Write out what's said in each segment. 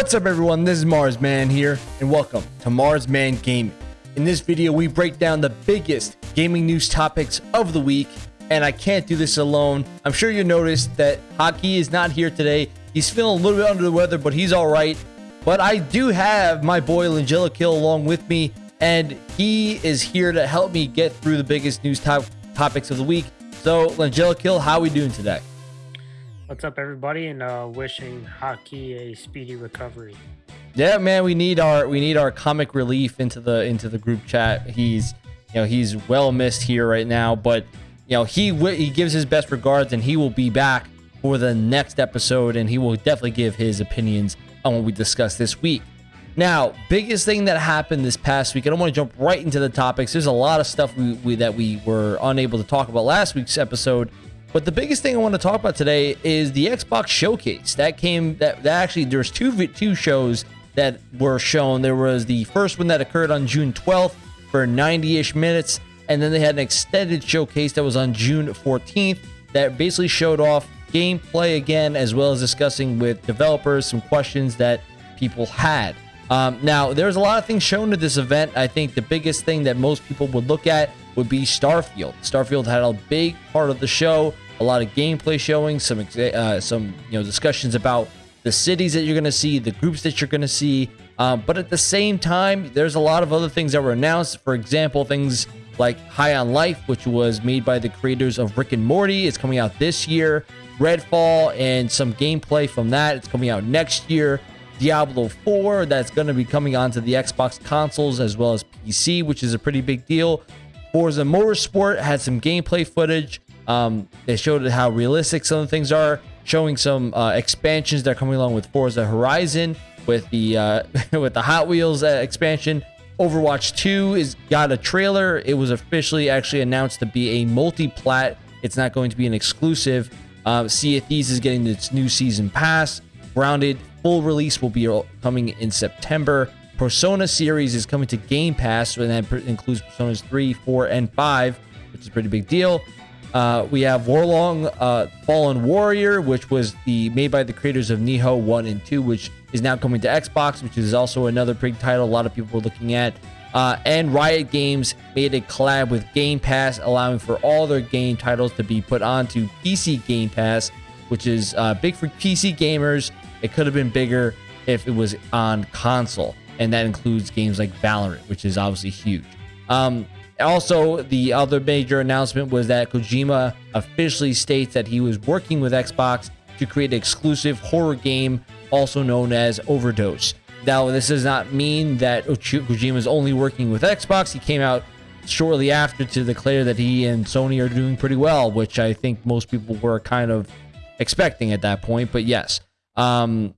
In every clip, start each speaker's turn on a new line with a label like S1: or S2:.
S1: What's up everyone, this is Marsman here, and welcome to Marsman Gaming. In this video, we break down the biggest gaming news topics of the week, and I can't do this alone. I'm sure you noticed that Hockey is not here today. He's feeling a little bit under the weather, but he's alright. But I do have my boy Langella Kill along with me, and he is here to help me get through the biggest news top topics of the week. So, Langella Kill, how are we doing today?
S2: What's up, everybody, and uh, wishing Hockey a speedy recovery.
S1: Yeah, man, we need our we need our comic relief into the into the group chat. He's you know he's well missed here right now, but you know he he gives his best regards, and he will be back for the next episode, and he will definitely give his opinions on what we discussed this week. Now, biggest thing that happened this past week, I don't want to jump right into the topics. There's a lot of stuff we, we, that we were unable to talk about last week's episode but the biggest thing I want to talk about today is the Xbox Showcase. That came that, that actually there's two two shows that were shown. There was the first one that occurred on June 12th for 90-ish minutes, and then they had an extended showcase that was on June 14th that basically showed off gameplay again, as well as discussing with developers some questions that people had. Um, now, there's a lot of things shown at this event. I think the biggest thing that most people would look at would be Starfield. Starfield had a big part of the show, a lot of gameplay showing, some uh, some you know discussions about the cities that you're going to see, the groups that you're going to see. Um, but at the same time, there's a lot of other things that were announced. For example, things like High on Life, which was made by the creators of Rick and Morty, is coming out this year. Redfall and some gameplay from that, it's coming out next year. Diablo 4, that's going to be coming onto the Xbox consoles as well as PC, which is a pretty big deal. Forza Motorsport had some gameplay footage. Um, they showed how realistic some of the things are, showing some uh, expansions that are coming along with Forza Horizon, with the uh, with the Hot Wheels uh, expansion. Overwatch 2 is got a trailer. It was officially actually announced to be a multi-plat. It's not going to be an exclusive. Uh, sea of Thieves is getting its new season pass. Grounded full release will be coming in September. Persona series is coming to Game Pass, and that includes Personas 3, 4, and 5, which is a pretty big deal. Uh, we have Wo Long uh, Fallen Warrior, which was the made by the creators of Nioh 1 and 2, which is now coming to Xbox, which is also another big title a lot of people are looking at. Uh, and Riot Games made a collab with Game Pass, allowing for all their game titles to be put onto PC Game Pass, which is uh, big for PC gamers. It could have been bigger if it was on console and that includes games like Valorant, which is obviously huge. Um, also, the other major announcement was that Kojima officially states that he was working with Xbox to create an exclusive horror game, also known as Overdose. Now, this does not mean that Kojima is only working with Xbox. He came out shortly after to declare that he and Sony are doing pretty well, which I think most people were kind of expecting at that point. But yes, um,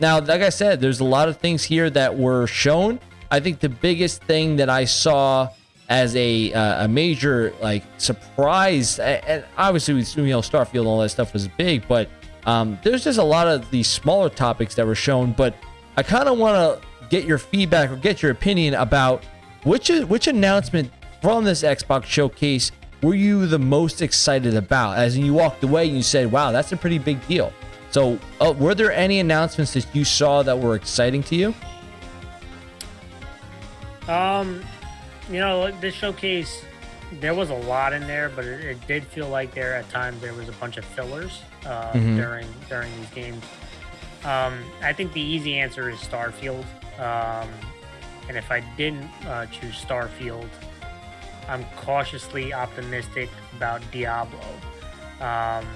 S1: now, like I said, there's a lot of things here that were shown. I think the biggest thing that I saw as a uh, a major like surprise, and obviously you know Starfield and all that stuff was big, but um, there's just a lot of these smaller topics that were shown. But I kind of want to get your feedback or get your opinion about which which announcement from this Xbox showcase were you the most excited about? As you walked away and you said, "Wow, that's a pretty big deal." So, uh, were there any announcements that you saw that were exciting to you?
S2: Um, you know, this showcase, there was a lot in there, but it, it did feel like there at times there was a bunch of fillers uh, mm-hmm. during during these games. Um, I think the easy answer is Starfield. Um, and if I didn't uh, choose Starfield, I'm cautiously optimistic about Diablo. Um,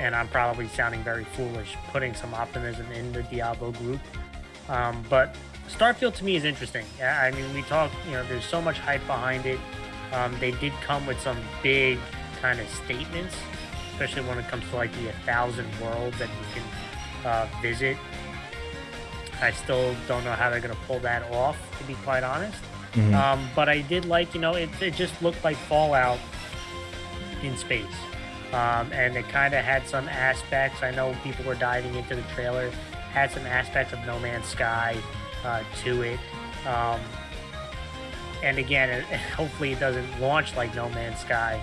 S2: and I'm probably sounding very foolish putting some optimism in the Diablo group. Um, but Starfield to me is interesting. I mean, we talk, you know, there's so much hype behind it. Um, they did come with some big kind of statements, especially when it comes to like the 1,000 worlds that you can uh, visit. I still don't know how they're going to pull that off, to be quite honest. Mm-hmm. Um, but I did like, you know, it, it just looked like Fallout in space. Um, and it kind of had some aspects. I know people were diving into the trailer, had some aspects of No Man's Sky uh, to it. Um, and again, it, hopefully it doesn't launch like No Man's Sky,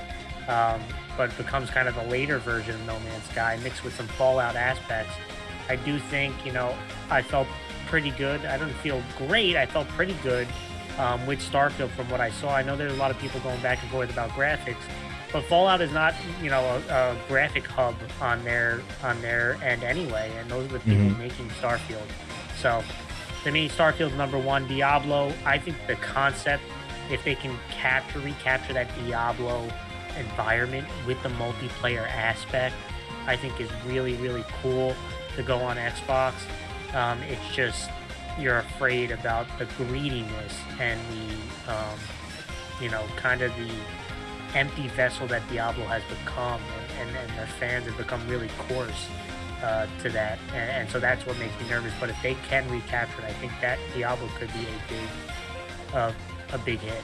S2: um, but becomes kind of a later version of No Man's Sky mixed with some Fallout aspects. I do think, you know, I felt pretty good. I didn't feel great. I felt pretty good um, with Starfield from what I saw. I know there's a lot of people going back and forth about graphics, but Fallout is not, you know, a, a graphic hub on their on their end anyway, and those are the people mm-hmm. making Starfield. So, to me, Starfield's number one. Diablo. I think the concept, if they can capture recapture that Diablo environment with the multiplayer aspect, I think is really really cool to go on Xbox. Um, it's just you're afraid about the greediness and the, um, you know, kind of the empty vessel that Diablo has become, and, and, and their fans have become really coarse uh, to that, and, and, so that's what makes me nervous. But if they can recapture it, I think that Diablo could be a big, uh, a big hit.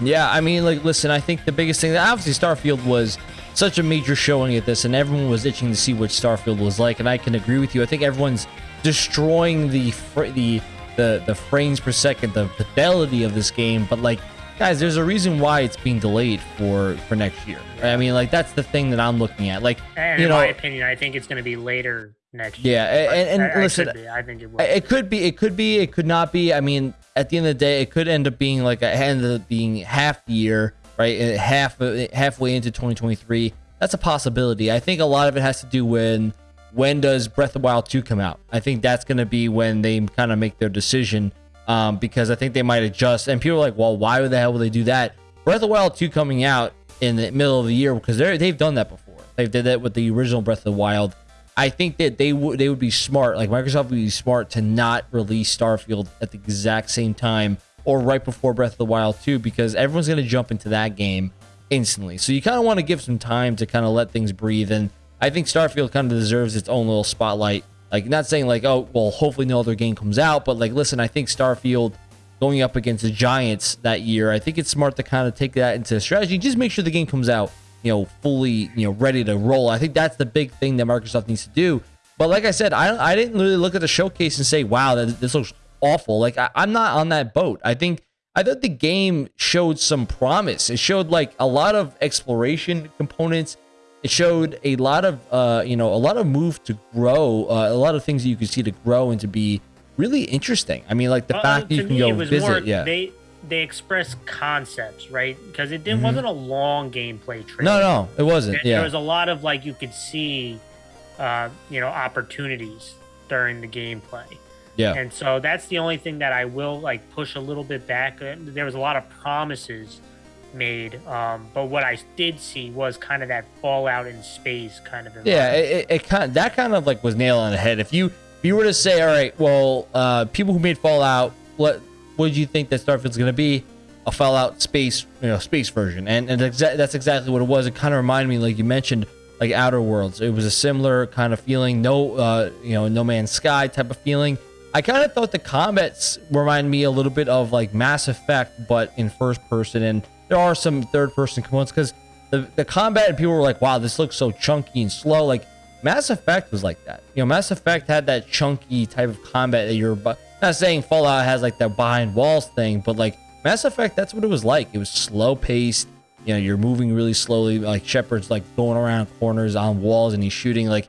S1: Yeah, I mean, like, listen, I think the biggest thing, that obviously, Starfield was such a major showing at this, and everyone was itching to see what Starfield was like, and I can agree with you. I think everyone's destroying the the the the frames per second, the fidelity of this game. But like, guys, there's a reason why it's being delayed for for next year. I mean, like that's the thing that I'm looking at. Like,
S2: and
S1: you
S2: in
S1: know,
S2: my opinion, I think it's going to be later next
S1: yeah,
S2: year.
S1: Yeah, and, and
S2: I,
S1: listen,
S2: I, I think it will.
S1: It could be, it could be, it could not be. I mean, at the end of the day, it could end up being like a end up being half the year, right? Half halfway into 2023. That's a possibility. I think a lot of it has to do when when does Breath of Wild 2 come out? I think that's going to be when they kind of make their decision um, because I think they might adjust. And people are like, well, why the hell would they do that? Breath of the Wild 2 coming out in the middle of the year because they they've done that before. They did that with the original Breath of the Wild. I think that they would they would be smart, like Microsoft would be smart to not release Starfield at the exact same time or right before Breath of the Wild 2 because everyone's going to jump into that game instantly. So you kind of want to give some time to kind of let things breathe and I think Starfield kind of deserves its own little spotlight. Like, not saying like, oh, well, hopefully no other game comes out, but like, listen, I think Starfield going up against the Giants that year, I think it's smart to kind of take that into strategy. Just make sure the game comes out, you know, fully, you know, ready to roll. I think that's the big thing that Microsoft needs to do. But like I said, I I didn't really look at the showcase and say, wow, that this looks awful. Like I, I'm not on that boat. I think I thought the game showed some promise. It showed like a lot of exploration components it showed a lot of uh, you know a lot of move to grow uh, a lot of things that you could see to grow and to be really interesting. I mean like the fact that you can go visit more, yeah.
S2: they they express concepts right? Because it didn't mm-hmm. wasn't a long gameplay trailer
S1: no no it wasn't there, yeah.
S2: there was a lot of like you could see uh you know opportunities during the gameplay.
S1: Yeah.
S2: And so that's the only thing that i will like push a little bit back. Uh, there was a lot of promises made. Um, but what I did see was kind of that Fallout in space kind of.
S1: Yeah, it, it, kind of, that kind of like was nail on the head. If you if you were to say, all right, well, uh, people who made Fallout, what what did you think that Starfield's going to be? A Fallout space, you know, space version, and and exa- that's exactly what it was. It kind of reminded me, like you mentioned, like Outer Worlds. It was a similar kind of feeling, no, uh, you know, No Man's Sky type of feeling. I kind of thought the combats remind me a little bit of like Mass Effect, but in first person, and there are some third person components because the, the combat and people were like, wow, this looks so chunky and slow. Like Mass Effect was like that. You know, Mass Effect had that chunky type of combat that you're not saying Fallout has like that behind walls thing, but like Mass Effect, that's what it was like. It was slow paced. You know, you're moving really slowly. Like Shepard's like going around corners on walls and he's shooting. Like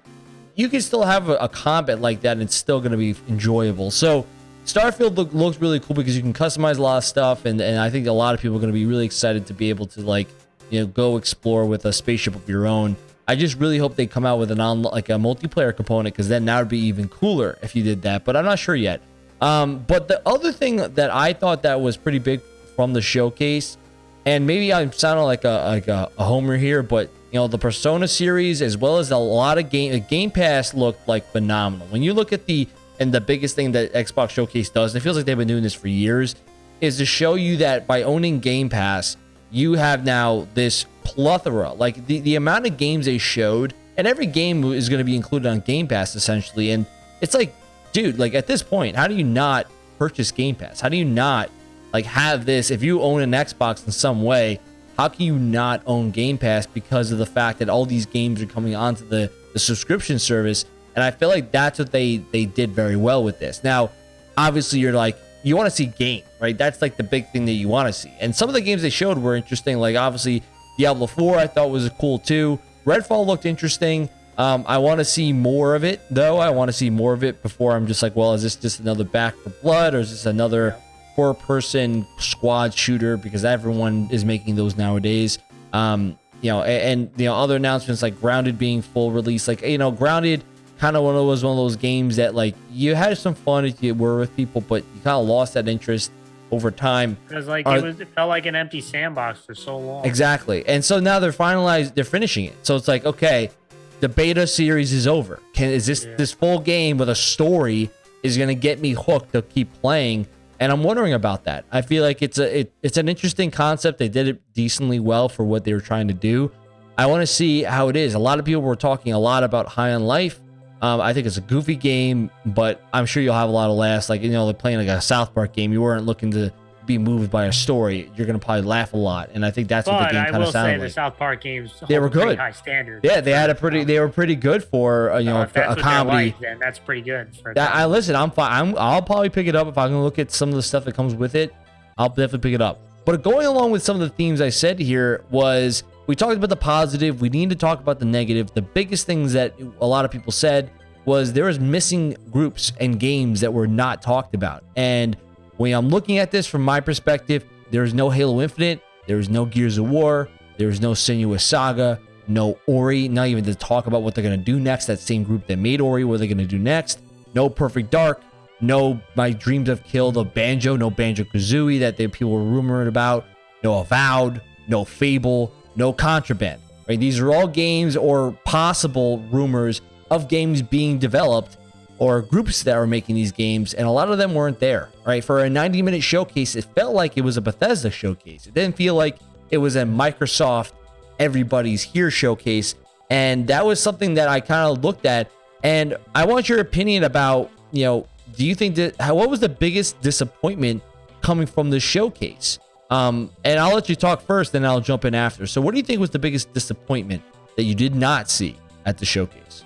S1: you can still have a, a combat like that and it's still going to be enjoyable. So Starfield look, looks really cool because you can customize a lot of stuff, and, and I think a lot of people are going to be really excited to be able to like, you know, go explore with a spaceship of your own. I just really hope they come out with an on like a multiplayer component because then that would be even cooler if you did that. But I'm not sure yet. Um, but the other thing that I thought that was pretty big from the showcase, and maybe I'm sounding like a like a, a homer here, but you know the Persona series as well as a lot of game Game Pass looked like phenomenal. When you look at the and the biggest thing that Xbox Showcase does, and it feels like they've been doing this for years, is to show you that by owning Game Pass, you have now this plethora. Like the, the amount of games they showed, and every game is going to be included on Game Pass essentially. And it's like, dude, like at this point, how do you not purchase Game Pass? How do you not like have this? If you own an Xbox in some way, how can you not own Game Pass because of the fact that all these games are coming onto the, the subscription service? And I feel like that's what they they did very well with this. Now, obviously, you're like you want to see game, right? That's like the big thing that you want to see. And some of the games they showed were interesting. Like obviously, Diablo 4 I thought was cool too. Redfall looked interesting. Um, I want to see more of it, though. I want to see more of it before I'm just like, well, is this just another Back 4 Blood or is this another four person squad shooter? Because everyone is making those nowadays. Um, you know, and, and, you know, other announcements like Grounded being full release, like you know, Grounded kind of one of those one of those games that like you had some fun if you were with people, but you kind of lost that interest over time.
S2: Because like it was, it felt like an empty sandbox for so long.
S1: Exactly, and so now they're finalized, they're finishing it. So it's like, okay, the beta series is over. Can is this yeah. this full game with a story is going to get me hooked to keep playing? And I'm wondering about that. I feel like it's a it, it's an interesting concept. They did it decently well for what they were trying to do. I want to see how it is. A lot of people were talking a lot about High on Life. Um, I think it's a goofy game, but I'm sure you'll have a lot of laughs. Like you know, they're playing like a South Park game. You weren't looking to be moved by a story, you're gonna probably laugh a lot. And I think that's
S2: but
S1: what the game kind of sounded
S2: like. The South Park games
S1: they were good,
S2: high standards.
S1: Yeah, they had a pretty, they were pretty good for uh, you know
S2: uh,
S1: a comedy.
S2: Like, then that's pretty good.
S1: that, I listen, I'm fine. I'm, I'll probably pick it up if I can look at some of the stuff that comes with it. I'll definitely pick it up. But going along with some of the themes I said here was we talked about the positive. We need to talk about the negative. The biggest things that a lot of people said was there was missing groups and games that were not talked about. And when I'm looking at this from my perspective, there's no Halo Infinite, there's no Gears of War, there's no Senua's Saga, no Ori, not even to talk about what they're going to do next. That same group that made Ori, what are they're going to do next. No Perfect Dark, no My Dreams Have Killed a Banjo, no Banjo Kazooie that they, people were rumored about, no Avowed, no Fable, no Contraband. Right? These are all games or possible rumors of games being developed or groups that were making these games, and a lot of them weren't there. Right? For a 90 minute showcase, it felt like it was a Bethesda showcase. It didn't feel like it was a Microsoft Everybody's Here showcase. And that was something that I kind of looked at. And I want your opinion about, you know, do you think that how, what was the biggest disappointment coming from the showcase? Um, and I'll let you talk first, then I'll jump in after. So, what do you think was the biggest disappointment that you did not see at the showcase?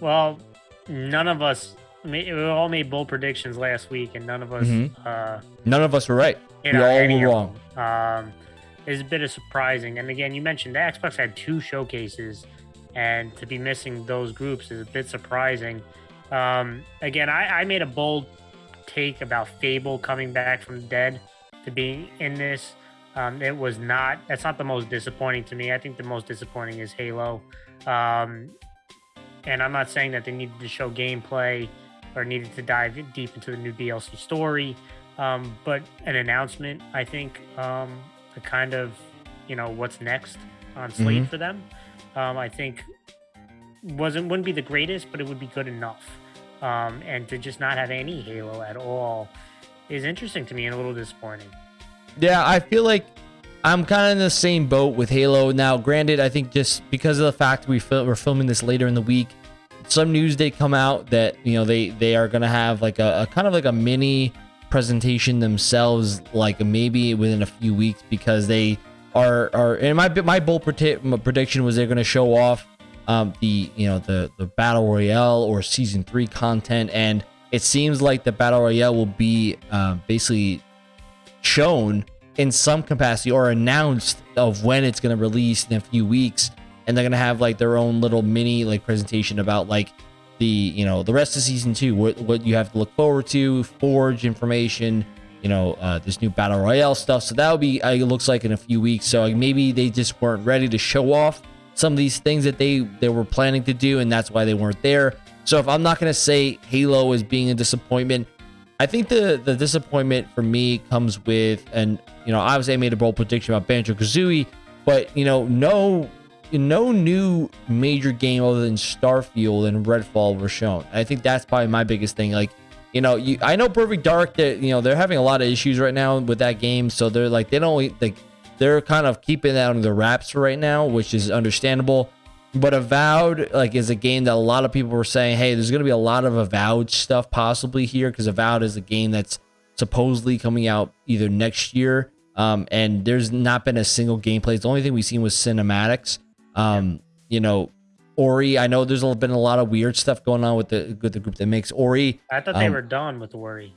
S2: Well, none of us we all made bold predictions last week, and none of us mm-hmm. uh,
S1: none of us were right. We all were wrong.
S2: Um, is a bit of surprising. And again, you mentioned the Xbox had two showcases, and to be missing those groups is a bit surprising. Um, again, I, I made a bold take about Fable coming back from the dead to be in this. Um, it was not. That's not the most disappointing to me. I think the most disappointing is Halo. Um, and I'm not saying that they needed to show gameplay or needed to dive deep into the new DLC story, um, but an announcement, I think, um, the kind of you know what's next on slate mm-hmm. for them, um, I think wasn't wouldn't be the greatest, but it would be good enough. Um, and to just not have any Halo at all is interesting to me and a little disappointing.
S1: Yeah, I feel like I'm kind of in the same boat with Halo. Now, granted, I think just because of the fact we fil- we're filming this later in the week, some news did come out that you know they they are gonna have like a, a kind of like a mini presentation themselves, like maybe within a few weeks, because they are are. And my my bold prediction was they're gonna show off um, the you know the the battle royale or season three content, and it seems like the battle royale will be uh, basically shown in some capacity or announced of when it's going to release in a few weeks. And they're going to have like their own little mini like presentation about like the you know the rest of season two what, what you have to look forward to forge information you know uh, this new battle royale stuff. So that'll be uh, it looks like in a few weeks. So like, maybe they just weren't ready to show off some of these things that they they were planning to do and that's why they weren't there so if i'm not going to say halo is being a disappointment I think the the disappointment for me comes with, and you know, obviously I made a bold prediction about Banjo Kazooie, but you know, no no new major game other than Starfield and Redfall were shown. I think that's probably my biggest thing. Like, you know, you I know Perfect Dark that you know they're having a lot of issues right now with that game, so they're like they don't like they're kind of keeping that under the wraps for right now, which is understandable. But Avowed, like, is a game that a lot of people were saying, hey, there's going to be a lot of Avowed stuff possibly here because Avowed is a game that's supposedly coming out either next year. Um, and there's not been a single gameplay. The only thing we've seen was cinematics. Um, you know, Ori. I know there's been a lot of weird stuff going on with the with the group that makes Ori.
S2: I thought they um, were done with Ori.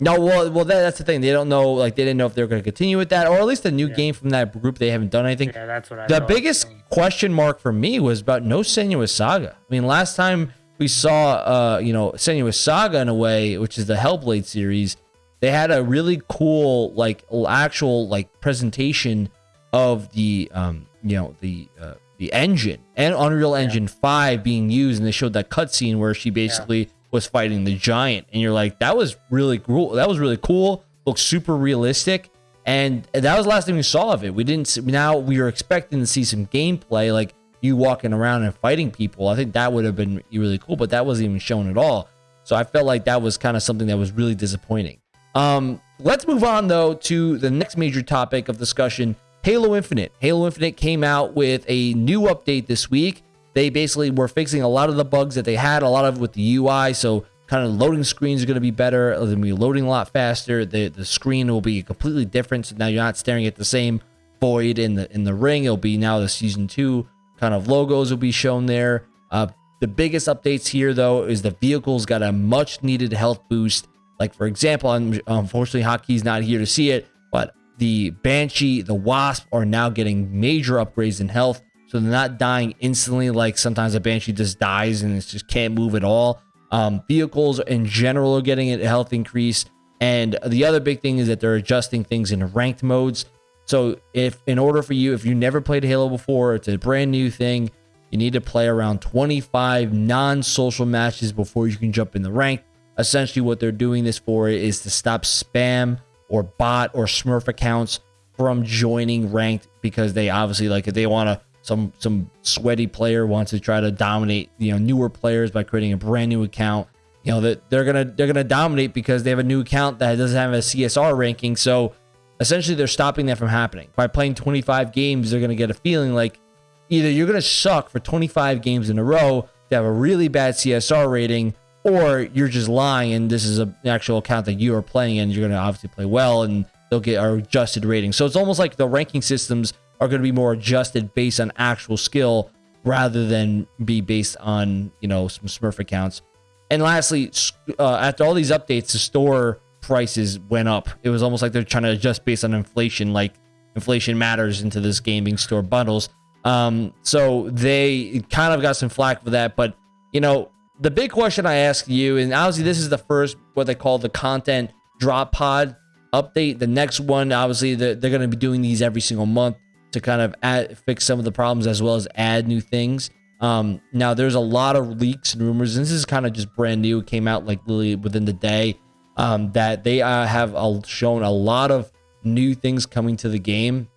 S1: No, well, well, that, that's the thing. They don't know, like, they didn't know if they were going to continue with that, or at least a new
S2: Yeah.
S1: game from that group. They haven't done anything.
S2: Yeah, that's what I.
S1: The biggest question mark for me was about no Senua's Saga. I mean, last time we saw, uh, you know, Senua's Saga in a way, which is the Hellblade series, they had a really cool, like, actual, like, presentation of the, um, you know, the, uh, the engine and Unreal Engine 5 being used, and they showed that cutscene where she basically was fighting the giant, and you're like, that was really cool. That was really cool. Looks super realistic, and that was the last thing we saw of it. We didn't. See, now we were expecting to see some gameplay, like you walking around and fighting people. I think that would have been really cool, but that wasn't even shown at all. So I felt like that was kind of something that was really disappointing. Um, let's move on though to the next major topic of discussion Halo Infinite. Halo Infinite came out with a new update this week. They basically were fixing a lot of the bugs that they had, a lot of with the UI. So, kind of loading screens are going to be better. They're going to be loading a lot faster. The the screen will be completely different. So now you're not staring at the same void in the in the ring. It'll be now the season two kind of logos will be shown there. Uh, the biggest updates here though is the vehicles got a much needed health boost. Like for example, unfortunately, Hotkey's not here to see it, but the Banshee, the Wasp are now getting major upgrades in health. So they're not dying instantly like sometimes a Banshee just dies and it just can't move at all. Um, vehicles in general are getting a health increase. And the other big thing is that they're adjusting things in ranked modes. So if in order for you, if you never played Halo before, it's a brand new thing. You need to play around 25 non-social matches before you can jump in the rank. Essentially, what they're doing this for is to stop spam or bot or Smurf accounts from joining ranked because they obviously like if they want to some some sweaty player wants to try to dominate you know newer players by creating a brand new account. You know that they're gonna they're gonna dominate because they have a new account that doesn't have a csr ranking. So essentially they're stopping that from happening. By playing 25 games they're gonna get a feeling like either you're gonna suck for 25 games in a row to have a really bad csr rating or you're just lying. And this is a- an actual account that you are playing and you're to obviously play well and they'll get our adjusted rating. So it's almost like the ranking systems are going to be more adjusted based on actual skill rather than be based on, you know, some Smurf accounts. And lastly, uh, after all these updates, the store prices went up. It was almost like they're trying to adjust based on inflation, like inflation matters into this gaming store bundles. Um, so they kind of got some flack for that, but you know, the big question I ask you, and obviously this is the first what they call the content drop pod update. The next one, obviously, they're, they're going to be doing these every single month to kind of add, fix some of the problems as well as add new things. Um, now, there's a lot of leaks and rumors, and this is kind of just brand new. It came out like literally within the day um, that they uh, have uh, shown a lot of new things coming to the game.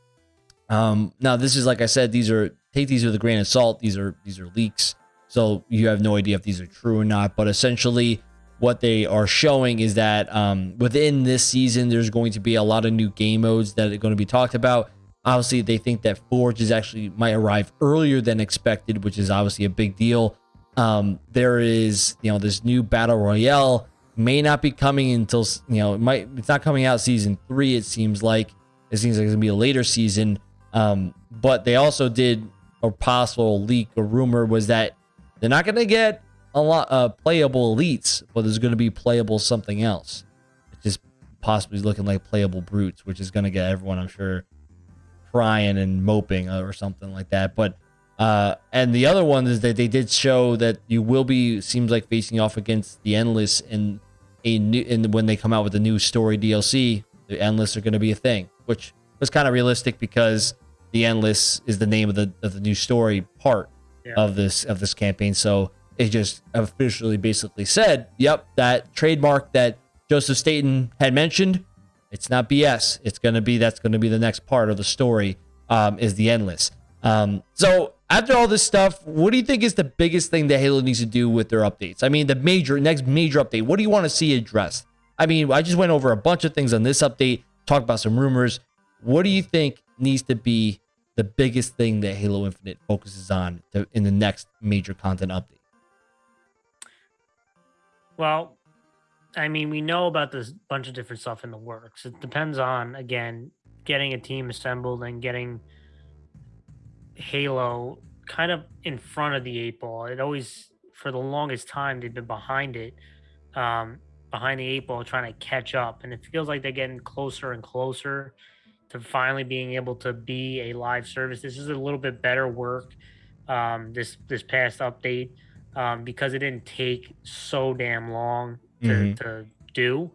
S1: Um, now, this is like I said, these are take these with a grain of salt. These are these are leaks, so you have no idea if these are true or not. But essentially, what they are showing is that um, within this season, there's going to be a lot of new game modes that are going to be talked about. Obviously, they think that Forge is actually might arrive earlier than expected, which is obviously a big deal. Um, there is, you know, this new battle royale may not be coming until you know it might. It's not coming out season three. It seems like it seems like it's gonna be a later season. Um, but they also did a possible leak or rumor was that they're not gonna get a lot uh, playable elites, but there's gonna be playable something else. It's just possibly looking like playable brutes, which is gonna get everyone, I'm sure, crying and moping or something like that. But uh, and the other one is that they did show that you will be seems like facing off against the endless in a new and when they come out with the new story DLC, the endless are going to be a thing, which was kind of realistic because the endless is the name of the of the new story part
S2: Yeah.
S1: of this of this campaign. So it just officially basically said, "Yep, that trademark that Joseph Staten had mentioned, it's not BS. It's going to be that's going to be the next part of the story um, is the endless." Um, so after all this stuff, what do you think is the biggest thing that Halo needs to do with their updates? I mean, the major next major update. What do you want to see addressed? I mean, I just went over a bunch of things on this update, talked about some rumors. What do you think needs to be the biggest thing that Halo Infinite focuses on to, in the next major content update?
S2: Well, I mean, we know about this bunch of different stuff in the works. It depends on again getting a team assembled and getting Halo kind of in front of the eight ball. It always, for the longest time, they've been behind it. Um, behind the eight ball trying to catch up, and it feels like they're getting closer and closer to finally being able to be a live service. This is a little bit better work um, this this past update um, because it didn't take so damn long to, mm-hmm. to do,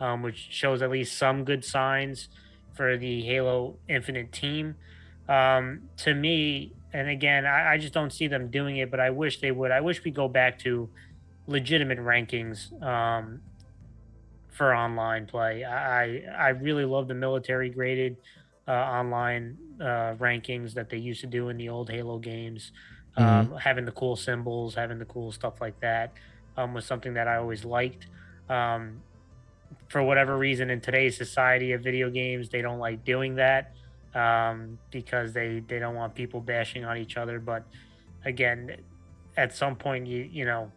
S2: um, which shows at least some good signs for the Halo Infinite team. Um, to me, and again, I, I, just don't see them doing it, but I wish they would. I wish we go back to legitimate rankings um, for online play. I I really love the military graded uh, online uh, rankings that they used to do in the old Halo games. Mm-hmm. Um, having the cool symbols, having the cool stuff like that um, was something that I always liked. Um, for whatever reason, in today's society of video games, they don't like doing that um, because they they don't want people bashing on each other. But again, at some point, you you know,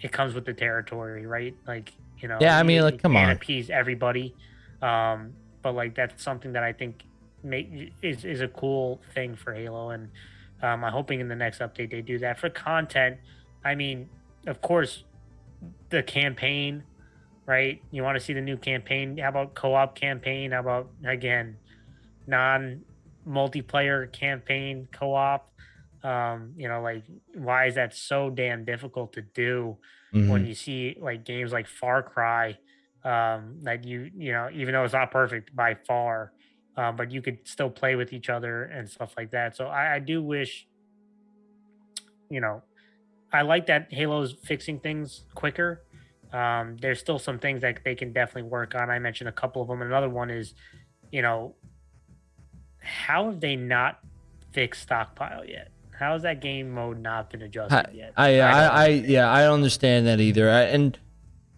S2: it comes with the territory, right? Like you know,
S1: yeah. I mean, you, like, come on,
S2: appease everybody. Um, but like that's something that I think make is is a cool thing for Halo, and um, I'm hoping in the next update they do that for content. I mean, of course, the campaign, right? You want to see the new campaign? How about co-op campaign? How about again, non multiplayer campaign co-op? Um, you know, like why is that so damn difficult to do mm-hmm. when you see like games like Far Cry? Um, that you you know, even though it's not perfect by far, um, but you could still play with each other and stuff like that. So I, I do wish, you know, I like that Halo's fixing things quicker. Um, there's still some things that they can definitely work on. I mentioned a couple of them. Another one is, you know, how have they not fixed stockpile yet? How has that game mode not been adjusted
S1: I,
S2: yet?
S1: I, I, I, yeah, I don't understand that either. I, and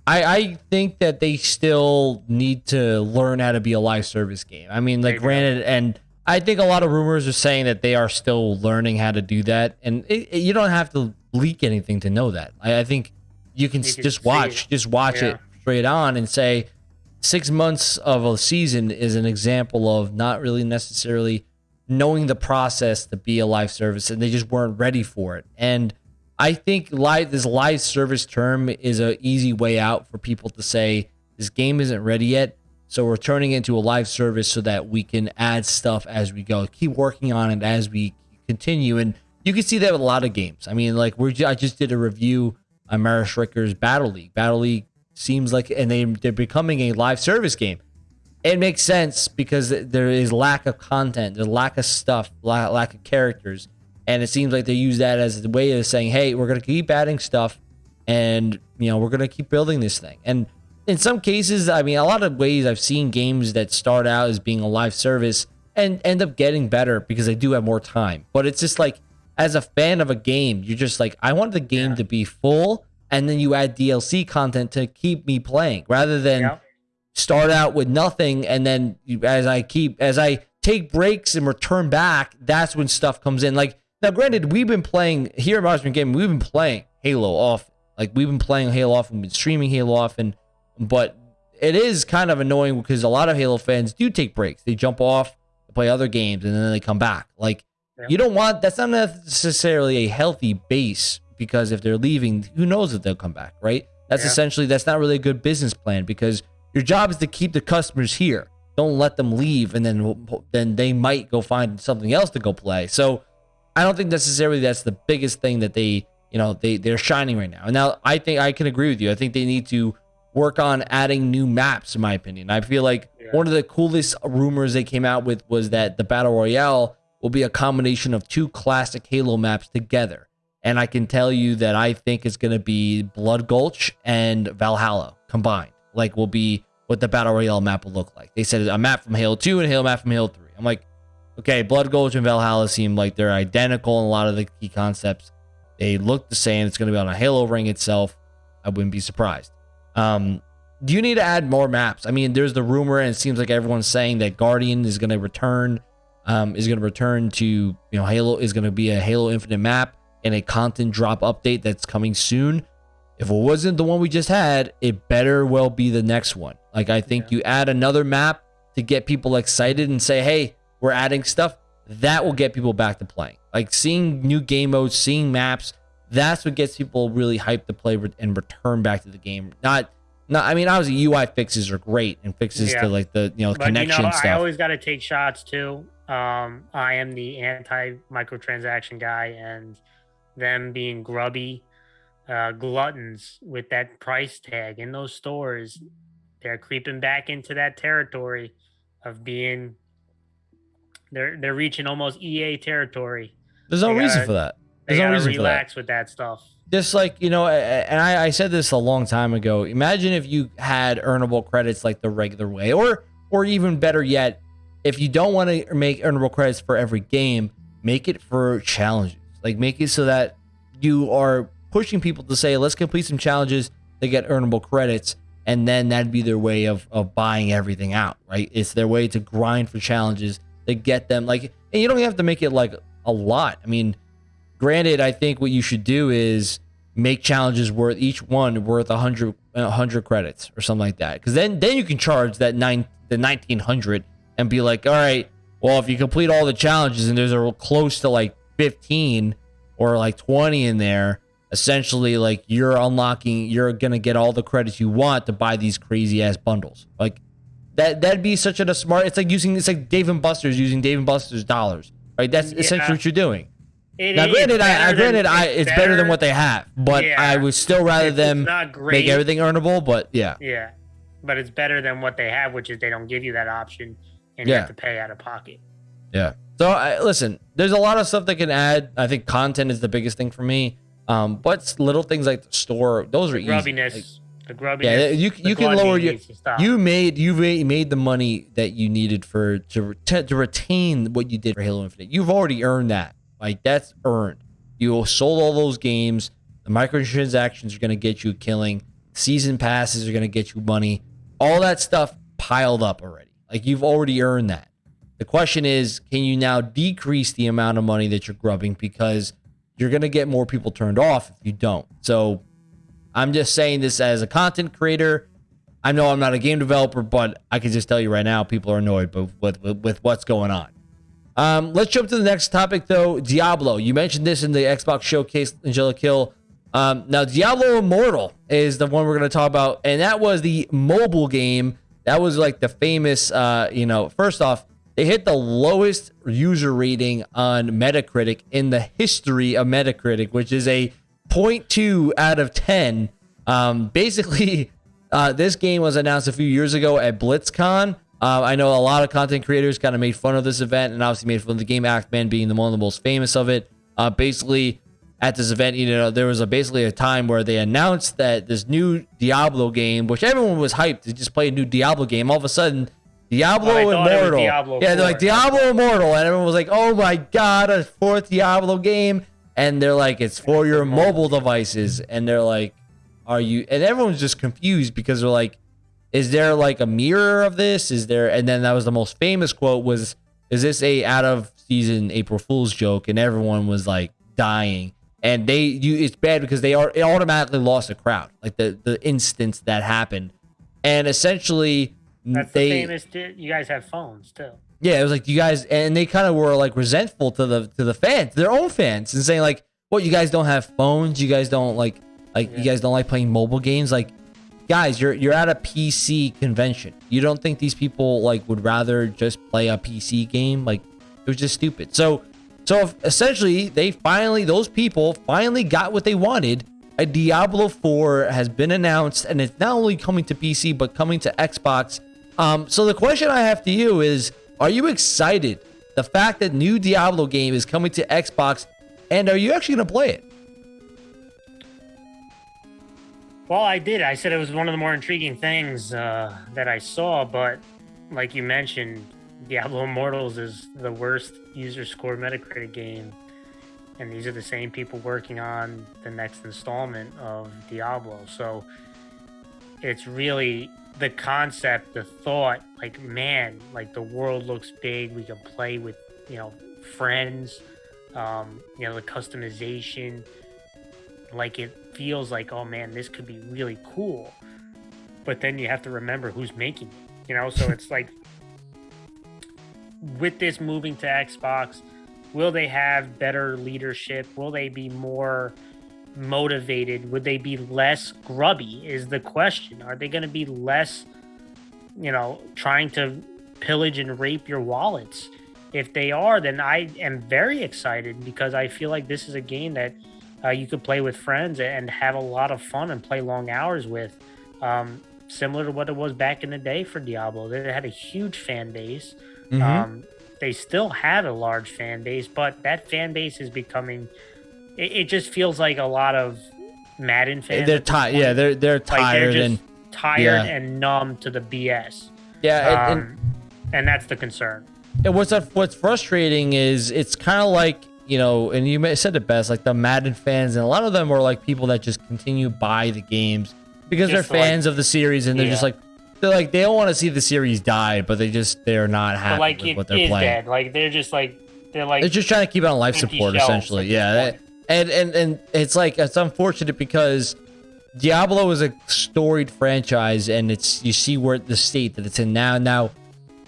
S1: I, I think that they still need to learn how to be a live service game. I mean, like, granted, and I think a lot of rumors are saying that they are still learning how to do that, and it, it, you don't have to leak anything to know that. I, I think you can, you can just watch, just watch yeah. it straight on, and say six months of a season is an example of not really necessarily knowing the process to be a live service, and they just weren't ready for it, and I think live this live service term is an easy way out for people to say this game isn't ready yet. So we're turning it into a live service so that we can add stuff as we go. Keep working on it as we continue. And you can see that with a lot of games. I mean, like we're I just did a review on Mario Strikers Battle League. Battle League seems like and they they're becoming a live service game. It makes sense because there is lack of content, there's lack of stuff, lack of characters. And it seems like they use that as a way of saying, hey, we're going to keep adding stuff and, you know, we're going to keep building this thing. And in some cases, I mean, a lot of ways I've seen games that start out as being a live service and end up getting better because they do have more time. But it's just like, as a fan of a game, you're just like, I want the game yeah. to be full and then you add DLC content to keep me playing rather than yeah. start out with nothing and then as I keep, as I take breaks and return back, that's when stuff comes in. Like, now, granted, we've been playing here at Marksman Gaming, we've been playing Halo often. Like we've been playing Halo often, we've been streaming Halo often, but it is kind of annoying because a lot of Halo fans do take breaks. They jump off, play other games, and then they come back. Like yeah. you don't want that's not necessarily a healthy base because if they're leaving, who knows if they'll come back, right? That's yeah. essentially that's not really a good business plan because your job is to keep the customers here. Don't let them leave, and then then they might go find something else to go play. So I don't think necessarily that's the biggest thing that they, you know, they they're shining right now. And now I think I can agree with you. I think they need to work on adding new maps, in my opinion. I feel like yeah. one of the coolest rumors they came out with was that the battle royale will be a combination of two classic Halo maps together. And I can tell you that I think it's going to be Blood Gulch and Valhalla combined. Like, will be what the battle royale map will look like. They said a map from Halo 2 and a Halo map from Halo 3. I'm like, okay, Blood Gulch and Valhalla seem like they're identical in a lot of the key concepts. They look the same. It's going to be on a Halo ring itself. I wouldn't be surprised. Um, do you need to add more maps? I mean, there's the rumor, and it seems like everyone's saying that Guardian is going to return. Um, is going to return to you know Halo is going to be a Halo Infinite map and a content drop update that's coming soon. If it wasn't the one we just had, it better well be the next one. Like I think yeah. you add another map to get people excited and say, "Hey, we're adding stuff that will get people back to playing. Like seeing new game modes, seeing maps, that's what gets people really hyped to play and return back to the game. Not No, I mean obviously UI fixes are great and fixes
S2: Yeah.
S1: to like the you know
S2: But
S1: connection
S2: you know,
S1: stuff.
S2: I always got to take shots too. Um, I am the anti microtransaction guy, and them being grubby uh, gluttons with that price tag in those stores, they're creeping back into that territory of being. They're they're reaching almost EA territory.
S1: There's no reason
S2: gotta-
S1: for that.
S2: They
S1: There's no reason for that.
S2: relax with that stuff.
S1: just like you know and I, I said this a long time ago imagine if you had earnable credits like the regular way or or even better yet if you don't want to make earnable credits for every game make it for challenges like make it so that you are pushing people to say let's complete some challenges to get earnable credits and then that'd be their way of of buying everything out right it's their way to grind for challenges to get them like and you don't have to make it like a lot i mean granted i think what you should do is make challenges worth each one worth 100 100 credits or something like that. Because then then you can charge that nine the 1900 and be like all right well if you complete all the challenges and there's a close to like 15 or like 20 in there essentially like you're unlocking you're gonna get all the credits you want to buy these crazy ass bundles. Like that that'd be such a smart it's like using it's like dave and buster's using dave and buster's dollars right? That's essentially what you're doing
S2: It
S1: now, granted, I,
S2: better
S1: granted, I it's better, than what they have, but
S2: Yeah.
S1: I would still rather
S2: It's
S1: them
S2: not great.
S1: make everything earnable. But yeah,
S2: Yeah, but it's better than what they have, which is they don't give you that option, and
S1: Yeah.
S2: you have to pay out of pocket.
S1: yeah. So I, listen, there's a lot of stuff they can add. I think content is the biggest thing for me. Um, but little things like the store, those are
S2: The
S1: easy.
S2: grubbiness,
S1: Like,
S2: the grubbiness.
S1: yeah, you you can lower your
S2: needs to stop.
S1: you made you made, made the money that you needed for to to retain what you did for Halo Infinite. You've already earned that. Like that's earned. You sold all those games. The microtransactions are going to get you killing. Season passes are going to get you money. All that stuff piled up already. Like you've already earned that. The question is, can you now decrease the amount of money that you're grubbing because you're going to get more people turned off if you don't. So I'm just saying this as a content creator. I know I'm not a game developer, but I can just tell you right now, people are annoyed with, with, with, with what's going on. Um, let's jump to the next topic, though. Diablo. You mentioned this in the Xbox showcase, Angelic Hill. Um, now, Diablo Immortal is the one we're going to talk about, and that was the mobile game. That was like the famous, uh, you know, first off, they hit the lowest user rating on Metacritic in the history of Metacritic, which is a 0.2 out of 10. Um, basically, uh, this game was announced a few years ago at BlizzCon. Uh, I know a lot of content creators kind of made fun of this event and obviously made fun of the game Act-Man being the one of the most famous of it. Uh, basically, at this event, you know, there was a basically a time where they announced that this new Diablo game, which everyone was hyped to just play a new Diablo game, all of a sudden, Diablo
S2: Well, they thought it was
S1: Immortal.
S2: Diablo
S1: yeah, they're like Diablo Immortal, and everyone was like, "Oh my god, a fourth Diablo game!" And they're like, "It's for your mobile devices," and they're like, "Are you?" And everyone's just confused because they're like, "Is there like a mirror of this? Is there?" And then that was the most famous quote was, "Is this a out of season April Fool's joke?" And everyone was like dying. And they, you, it's bad because they are it automatically lost a crowd, like the the instance that happened, and essentially
S2: That's
S1: they
S2: the famous. You guys have phones too.
S1: yeah, it was like you guys, and they kind of were like resentful to the to the fans, their own fans, and saying like, "What you guys don't have phones? You guys don't like like you guys don't like playing mobile games? Like, guys, you're you're at a PC convention. You don't think these people like would rather just play a PC game? Like, it was just stupid. So, so essentially, they finally those people finally got what they wanted. A Diablo 4 has been announced, and it's not only coming to PC but coming to Xbox. Um, so the question I have to you is: Are you excited? The fact that new Diablo game is coming to Xbox, and are you actually gonna play it?
S2: Well, I did. I said it was one of the more intriguing things uh, that I saw, but like you mentioned, Diablo Immortals is the worst user score Metacritic game, and these are the same people working on the next installment of Diablo. So it's really the concept, the thought, like man, like the world looks big. We can play with you know friends. Um, you know the customization like it feels like oh man this could be really cool but then you have to remember who's making it you know so it's like with this moving to xbox will they have better leadership will they be more motivated? Would they be less grubby? Is the question. Are they going to be less, you know, trying to pillage and rape your wallets? If they are, then I am very excited because I feel like this is a game that uh, you could play with friends and have a lot of fun and play long hours with. Um, similar to what it was back in the day for Diablo. They had a huge fan base. Mm-hmm. Um, they still have a large fan base, but that fan base is becoming. It, it just feels like a lot of Madden fans.
S1: They're tired. Yeah, they're they're tired like they're and
S2: tired yeah. and numb to the BS.
S1: Yeah, um, and,
S2: and that's the concern.
S1: And what's what's frustrating is it's kind of like you know, and you said it best, like the Madden fans, and a lot of them are like people that just continue buy the games because just they're fans like, of the series, and they're yeah. just like they're like they don't want to see the series die, but they just they're not happy like with what they're playing. Dead.
S2: Like they're just like they're like
S1: they're just trying to keep it on life support essentially. Yeah, and and and it's like it's unfortunate because Diablo is a storied franchise, and it's you see where the state that it's in now. Now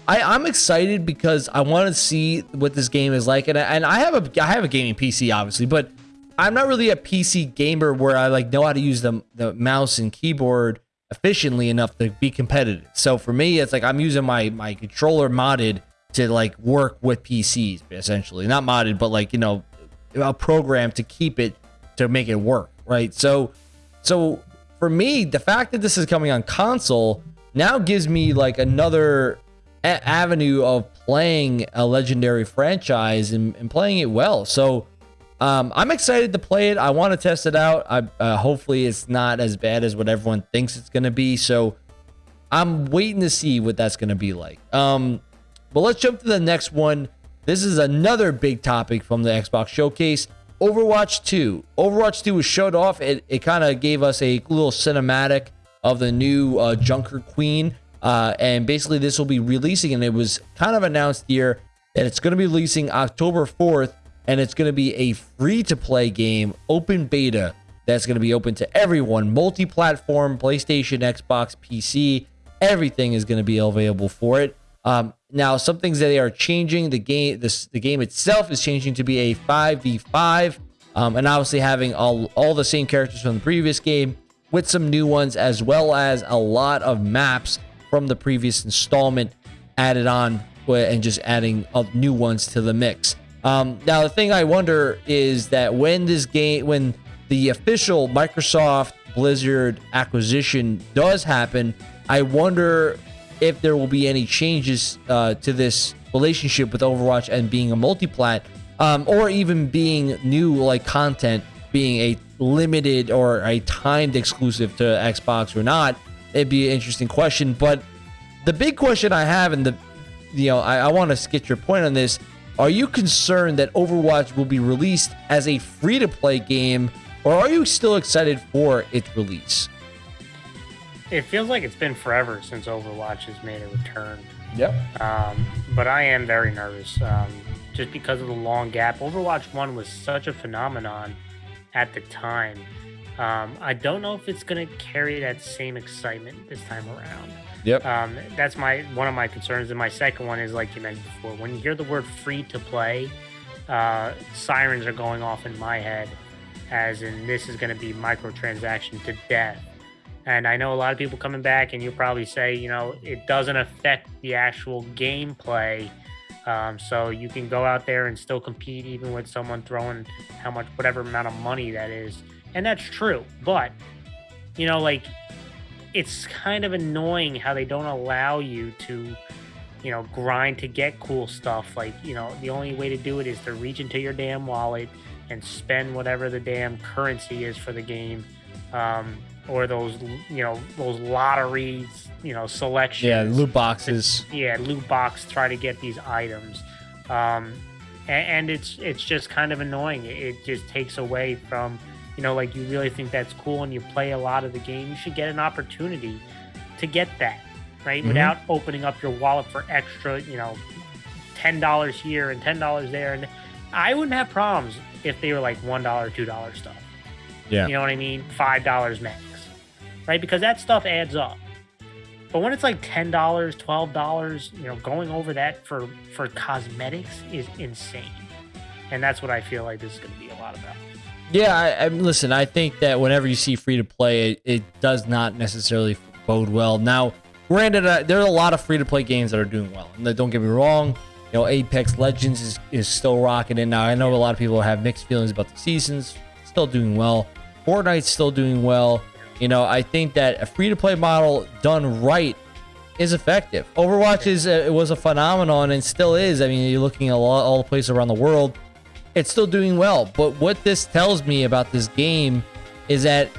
S1: I, I'm excited because I want to see what this game is like, and I, and I have a I have a gaming PC obviously, but I'm not really a PC gamer where I like know how to use the the mouse and keyboard efficiently enough to be competitive. So for me, it's like I'm using my my controller modded to like work with PCs essentially, not modded, but like you know a program to keep it to make it work, right? So so for me, the fact that this is coming on console now gives me like another avenue of playing a legendary franchise and, and playing it well. So um, I'm excited to play it. I want to test it out. I, uh, hopefully, it's not as bad as what everyone thinks it's going to be. So I'm waiting to see what that's going to be like. Um, but let's jump to the next one. This is another big topic from the Xbox showcase. Overwatch 2. Overwatch 2 was showed off. It, it kind of gave us a little cinematic of the new uh, Junker Queen. Uh, and basically, this will be releasing, and it was kind of announced here that it's going to be releasing October 4th, and it's going to be a free to play game, open beta, that's going to be open to everyone, multi platform, PlayStation, Xbox, PC. Everything is going to be available for it. Um, now, some things that they are changing the game, this, the game itself is changing to be a 5v5, um, and obviously having all, all the same characters from the previous game with some new ones, as well as a lot of maps from the previous installment added on and just adding new ones to the mix. Um, now, the thing I wonder is that when this game, when the official Microsoft Blizzard acquisition does happen, I wonder if there will be any changes uh, to this relationship with Overwatch and being a multi-plat, um, or even being new like content, being a limited or a timed exclusive to Xbox or not it'd be an interesting question. But the big question I have, and the you know, I, I want to get your point on this. Are you concerned that Overwatch will be released as a free to play game, or are you still excited for its release?
S2: It feels like it's been forever since Overwatch has made a return.
S1: Yep.
S2: Um, but I am very nervous um, just because of the long gap. Overwatch 1 was such a phenomenon at the time um, I don't know if it's going to carry that same excitement this time around.
S1: Yep.
S2: Um, that's my one of my concerns, and my second one is like you mentioned before. When you hear the word "free to play," uh, sirens are going off in my head, as in this is going to be microtransaction to death. And I know a lot of people coming back, and you'll probably say, you know, it doesn't affect the actual gameplay. Um, so you can go out there and still compete, even with someone throwing how much, whatever amount of money that is and that's true. But you know, like it's kind of annoying how they don't allow you to, you know, grind to get cool stuff. Like you know, the only way to do it is to reach into your damn wallet and spend whatever the damn currency is for the game. Um, or those you know those lotteries you know selections
S1: yeah loot boxes
S2: yeah loot box try to get these items um, and, and, it's it's just kind of annoying it, it just takes away from you know, like you really think that's cool and you play a lot of the game, you should get an opportunity to get that, right? Mm-hmm. Without opening up your wallet for extra, you know, ten dollars here and ten dollars there. And I wouldn't have problems if they were like one dollar, two dollar stuff.
S1: Yeah.
S2: You know what I mean? Five dollars max. Right? Because that stuff adds up. But when it's like ten dollars, twelve dollars, you know, going over that for for cosmetics is insane. and that's what I feel like this is going to be a lot about.
S1: Yeah, I, I listen. I think that whenever you see free to play, it, it, does not necessarily bode well. Now, granted, uh, there are a lot of free to play games that are doing well, and don't get me wrong. You know, Apex Legends is, is still rocking in now. I know a lot of people have mixed feelings about the seasons. Still doing well. Fortnite's still doing well. You know, I think that a free to play model done right is effective. Overwatch is uh, it was a phenomenon and still is. I mean, you're looking at all, all the places around the world, it's still doing well. But what this tells me about this game is that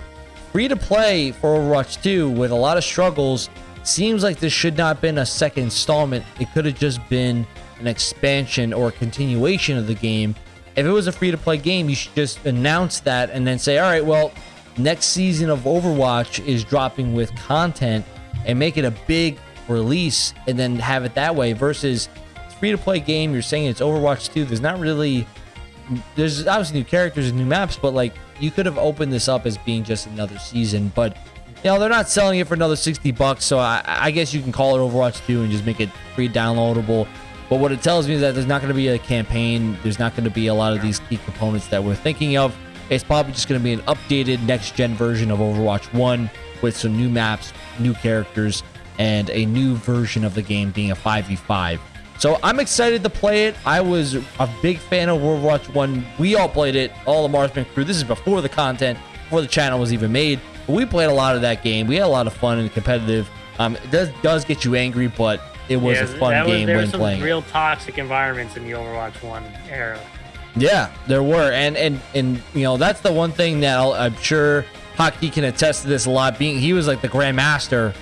S1: free to play for Overwatch 2 with a lot of struggles seems like this should not have been a second installment. It could have just been an expansion or a continuation of the game. If it was a free to play game, you should just announce that and then say, all right, well, next season of Overwatch is dropping with content and make it a big release and then have it that way versus free to play game. You're saying it's Overwatch 2. There's not really, there's obviously new characters and new maps, but like you could have opened this up as being just another season. But you know, they're not selling it for another 60 bucks. So I, I guess you can call it Overwatch 2 and just make it free downloadable. But what it tells me is that there's not going to be a campaign. There's not going to be a lot of these key components that we're thinking of. It's probably just going to be an updated next gen version of Overwatch 1 with some new maps, new characters, and a new version of the game being a 5v5. So I'm excited to play it. I was a big fan of Overwatch 1. We all played it, all the Marksman crew. This is before the content, before the channel was even made. But we played a lot of that game. We had a lot of fun and competitive. Um, it does, does get you angry, but it was yeah, a fun was, game when playing.
S2: Real toxic environments in the Overwatch 1 era.
S1: Yeah, there were, and and and you know that's the one thing that i am sure Hockey can attest to this a lot. Being he was like the grandmaster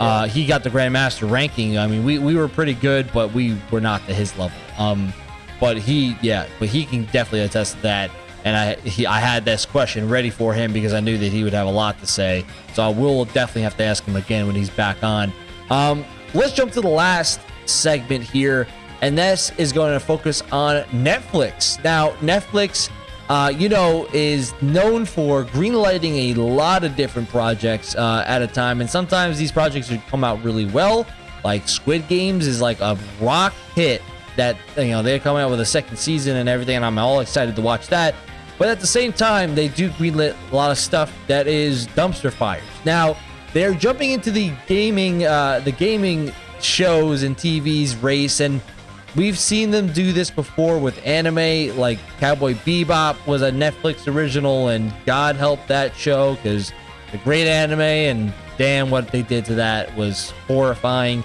S1: uh, he got the grandmaster ranking. I mean, we, we were pretty good, but we were not to his level. Um, but he, yeah, but he can definitely attest to that. And I, he, I had this question ready for him because I knew that he would have a lot to say. So I will definitely have to ask him again when he's back on. Um, let's jump to the last segment here, and this is going to focus on Netflix. Now, Netflix uh, you know, is known for greenlighting a lot of different projects uh, at a time. And sometimes these projects would come out really well. Like Squid Games is like a rock hit that, you know, they're coming out with a second season and everything. And I'm all excited to watch that. But at the same time, they do greenlit a lot of stuff that is dumpster fires. Now, they're jumping into the gaming, uh, the gaming shows and TVs race. And We've seen them do this before with anime, like Cowboy Bebop was a Netflix original, and God help that show because the great anime, and damn, what they did to that was horrifying.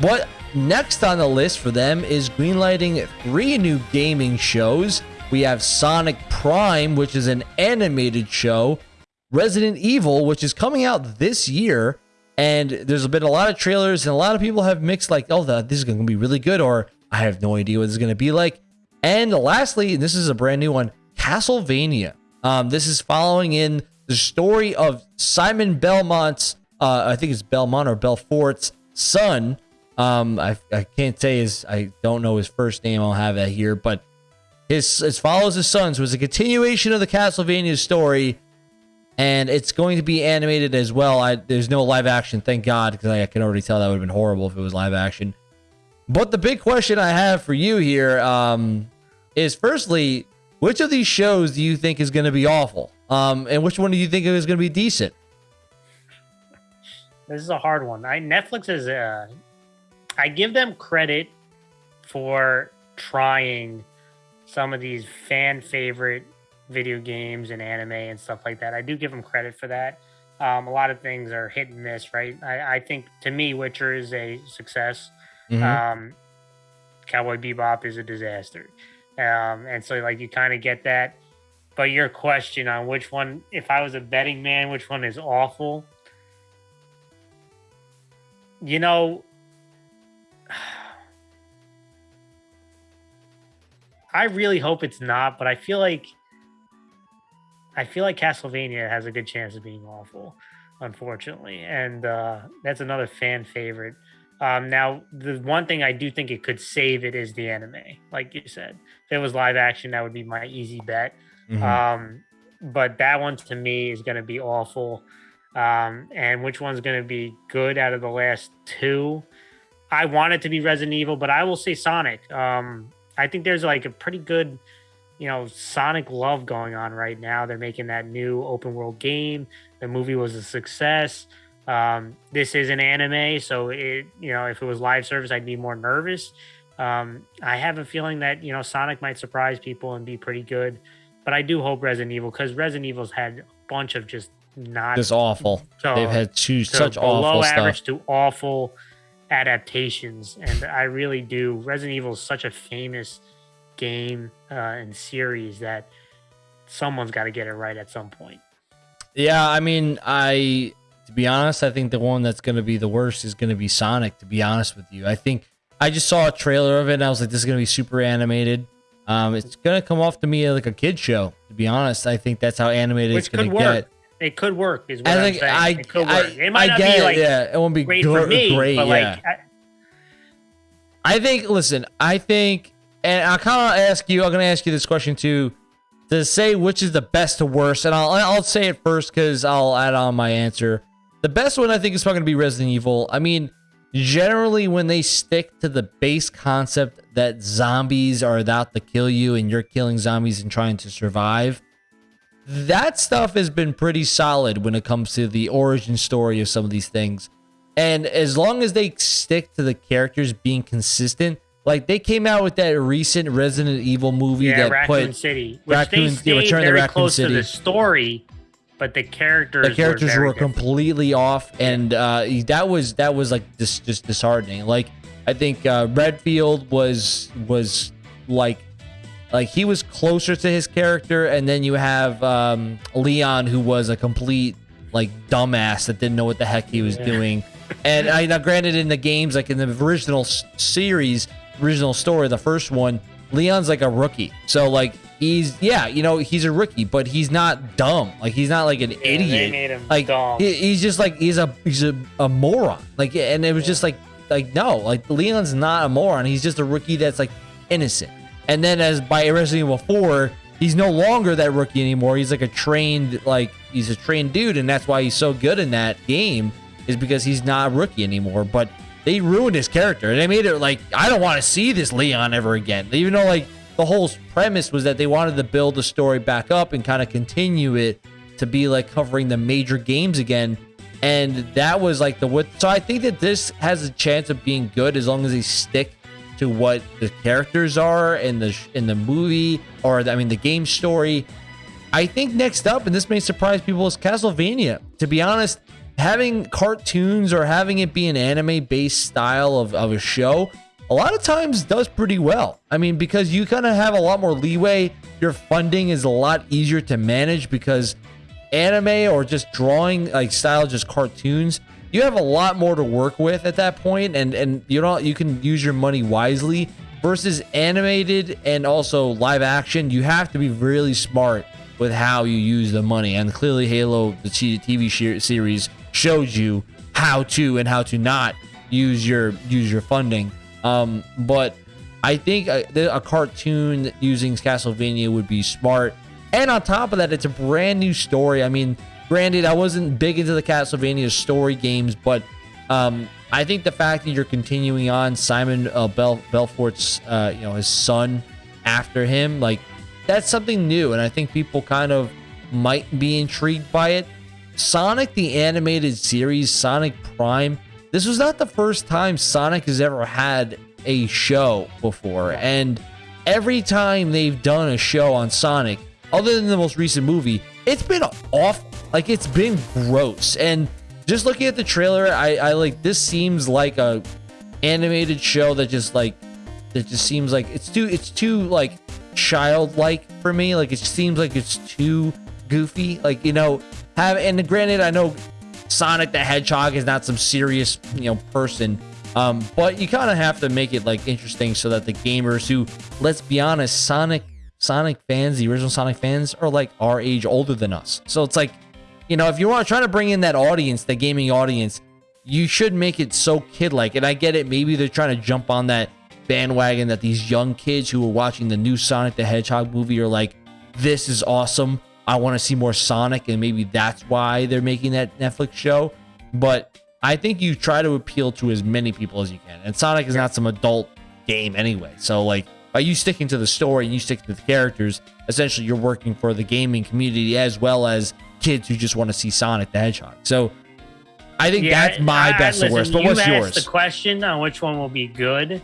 S1: What next on the list for them is greenlighting three new gaming shows. We have Sonic Prime, which is an animated show, Resident Evil, which is coming out this year, and there's been a lot of trailers, and a lot of people have mixed like, oh, this is going to be really good, or I have no idea what is going to be like. And lastly, this is a brand new one, Castlevania. Um, this is following in the story of Simon Belmont's, uh, I think it's Belmont or Belfort's son. Um, I, I can't say his, I don't know his first name. I'll have that here, but his follows his sons was a continuation of the Castlevania story, and it's going to be animated as well. I, there's no live action, thank God, because I, I can already tell that would have been horrible if it was live action. But the big question I have for you here um, is firstly, which of these shows do you think is going to be awful? Um, and which one do you think is going to be decent?
S2: This is a hard one. I Netflix is uh, I give them credit for trying some of these fan favorite video games and anime and stuff like that. I do give them credit for that. Um, a lot of things are hit and miss, right? I, I think to me, Witcher is a success. Mm-hmm. Um, Cowboy Bebop is a disaster. Um, and so like you kind of get that. But your question on which one, if I was a betting man, which one is awful? You know, I really hope it's not, but I feel like I feel like Castlevania has a good chance of being awful, unfortunately, and uh, that's another fan favorite. Um, now, the one thing I do think it could save it is the anime, like you said. If it was live action, that would be my easy bet. Mm-hmm. Um, but that one to me is going to be awful. Um, and which one's going to be good out of the last two? I want it to be Resident Evil, but I will say Sonic. Um, I think there's like a pretty good you know, Sonic love going on right now. They're making that new open world game. The movie was a success. Um, this is an anime, so it you know if it was live service, I'd be more nervous. Um, I have a feeling that you know Sonic might surprise people and be pretty good, but I do hope Resident Evil because Resident Evil's had a bunch of just not
S1: just awful. So, They've had two such awful average stuff.
S2: to awful adaptations, and I really do. Resident Evil is such a famous game uh, and series that someone's got to get it right at some point.
S1: Yeah, I mean, I to be honest, I think the one that's going to be the worst is going to be Sonic. To be honest with you, I think I just saw a trailer of it and I was like, this is going to be super animated. Um, it's going to come off to me like a kid show. To be honest, I think that's how animated Which it's going to get.
S2: It could work. Is what I think, I'm saying. I, it could I, work. It might I not be like yeah, it won't be great gr- for me, great, but yeah. like. I,
S1: I think. Listen, I think, and I kind of ask you. I'm going to ask you this question too to say which is the best to worst, and I'll I'll say it first because I'll add on my answer. The best one I think is probably going to be Resident Evil. I mean, generally when they stick to the base concept that zombies are out to kill you and you're killing zombies and trying to survive, that stuff has been pretty solid when it comes to the origin story of some of these things. And as long as they stick to the characters being consistent, like they came out with that recent Resident Evil movie
S2: yeah,
S1: that
S2: Raccoon
S1: put
S2: City, which Raccoon, they stayed yeah, very close City. to the story but the characters
S1: the characters
S2: were,
S1: were completely off and uh that was that was like this just disheartening. Like i think uh redfield was was like like he was closer to his character and then you have um leon who was a complete like dumbass that didn't know what the heck he was yeah. doing. And i now granted in the games like in the original series original story the first one leon's like a rookie. So like he's yeah, you know, he's a rookie, but he's not dumb. Like he's not like an yeah, idiot. like he, he's just like he's a he's a, a moron. Like and it was yeah. just like like no, like Leon's not a moron. He's just a rookie that's like innocent. And then as by Resident Evil 4, he's no longer that rookie anymore. He's like a trained like he's a trained dude and that's why he's so good in that game is because he's not a rookie anymore. But they ruined his character. They made it like I don't want to see this Leon ever again. Even though like the whole premise was that they wanted to build the story back up and kind of continue it to be like covering the major games again. And that was like the what. So I think that this has a chance of being good as long as they stick to what the characters are in the in the movie or I mean the game story. I think next up, and this may surprise people, is Castlevania. To be honest, having cartoons or having it be an anime based style of, of a show a lot of times does pretty well. I mean, because you kind of have a lot more leeway. Your funding is a lot easier to manage because anime or just drawing like style, just cartoons, you have a lot more to work with at that point, and and you know you can use your money wisely. Versus animated and also live action, you have to be really smart with how you use the money. And clearly, Halo, the TV series, shows you how to and how to not use your use your funding. Um, but I think a, a, cartoon using Castlevania would be smart. And on top of that, it's a brand new story. I mean, granted, I wasn't big into the Castlevania story games, but um, I think the fact that you're continuing on Simon uh, Bel- Belfort's, uh, you know, his son after him, like that's something new, and I think people kind of might be intrigued by it. Sonic the animated series, Sonic Prime this was not the first time Sonic has ever had a show before. And every time they've done a show on Sonic, other than the most recent movie, it's been awful. Like it's been gross. And just looking at the trailer, I, I like this seems like a animated show that just like that just seems like it's too it's too like childlike for me. Like it seems like it's too goofy. Like you know, have and granted, I know Sonic the Hedgehog is not some serious, you know, person. Um, but you kind of have to make it like interesting so that the gamers who, let's be honest, Sonic Sonic fans, the original Sonic fans, are like our age older than us. So it's like, you know, if you want to try to bring in that audience, the gaming audience, you should make it so kid-like. And I get it, maybe they're trying to jump on that bandwagon that these young kids who are watching the new Sonic the Hedgehog movie are like, this is awesome. I want to see more Sonic, and maybe that's why they're making that Netflix show. But I think you try to appeal to as many people as you can. And Sonic is not some adult game anyway. So like by you sticking to the story and you stick to the characters, essentially you're working for the gaming community as well as kids who just want to see Sonic the Hedgehog. So I think yeah, that's my I, best listen, worst. But what's yours?
S2: The question on which one will be good.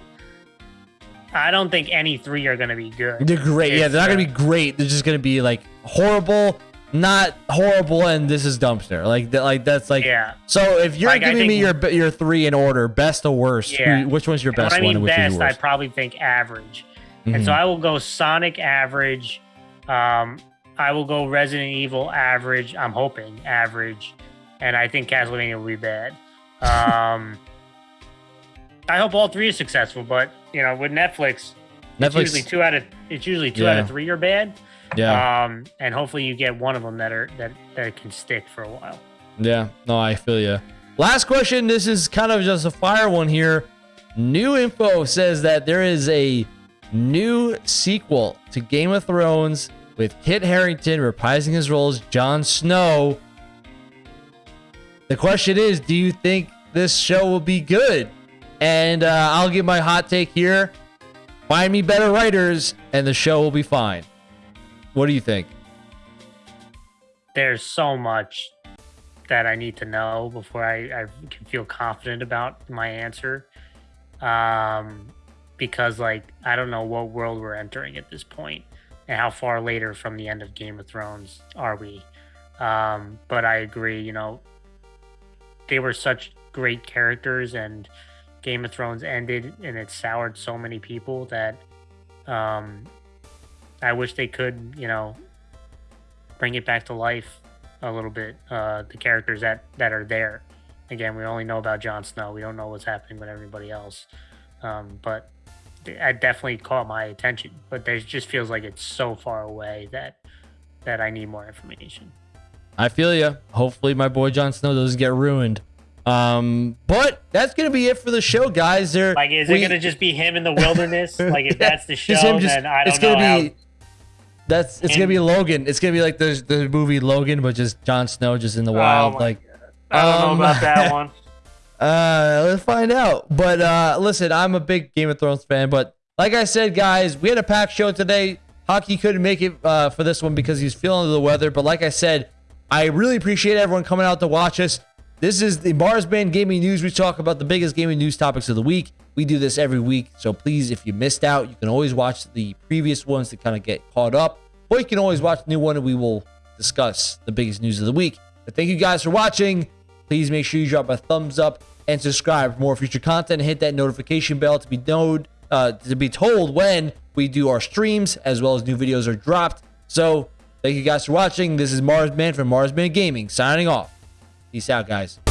S2: I don't think any three are going to be good.
S1: They're great. Yeah, they're not going to be great. They're just going to be like horrible, not horrible, and this is dumpster. Like, like that's like.
S2: Yeah.
S1: So if you're like, giving me your your three in order, best to worst, yeah. Who, which one's your best
S2: I mean
S1: one?
S2: Best, I probably think average, mm-hmm. and so mm-hmm. I will go Sonic average. Um, I will go Resident Evil average. I'm hoping average, and I think Castlevania will be bad. Um, I hope all three are successful, but you know, with Netflix, Netflix it's usually two out of it's usually two yeah. out of three are bad.
S1: Yeah.
S2: Um, and hopefully you get one of them that are that that can stick for a while.
S1: Yeah. No, I feel you. Last question. This is kind of just a fire one here. New info says that there is a new sequel to Game of Thrones with Kit Harington reprising his role as Jon Snow. The question is, do you think this show will be good? And uh, I'll give my hot take here. Find me better writers, and the show will be fine. What do you think?
S2: There's so much that I need to know before I, I can feel confident about my answer. Um, because like I don't know what world we're entering at this point, and how far later from the end of Game of Thrones are we. Um, but I agree. You know, they were such great characters and Game of Thrones ended and it soured so many people that um, I wish they could, you know, bring it back to life a little bit. Uh, the characters that that are there. Again, we only know about Jon Snow. We don't know what's happening with everybody else. Um, but it definitely caught my attention. But there just feels like it's so far away that that I need more information.
S1: I feel you. Hopefully, my boy Jon Snow doesn't get ruined. Um, but that's gonna be it for the show, guys. There,
S2: like, is we, it gonna just be him in the wilderness? like, if that's the show, just, then I don't
S1: it's gonna
S2: know.
S1: Be, how... That's it's him. gonna be Logan. It's gonna be like the the movie Logan, but just Jon Snow just in the oh wild. Oh like,
S2: God. I don't um, know about that one.
S1: Uh, let's find out. But uh, listen, I'm a big Game of Thrones fan. But like I said, guys, we had a packed show today. Hockey couldn't make it uh, for this one because he's feeling the weather. But like I said, I really appreciate everyone coming out to watch us. This is the Mars Marsman Gaming News. We talk about the biggest gaming news topics of the week. We do this every week. So please, if you missed out, you can always watch the previous ones to kind of get caught up. Or you can always watch the new one and we will discuss the biggest news of the week. But thank you guys for watching. Please make sure you drop a thumbs up and subscribe for more future content. Hit that notification bell to be known, uh, to be told when we do our streams as well as new videos are dropped. So thank you guys for watching. This is Marsman from Marsman Gaming signing off. Peace out, guys.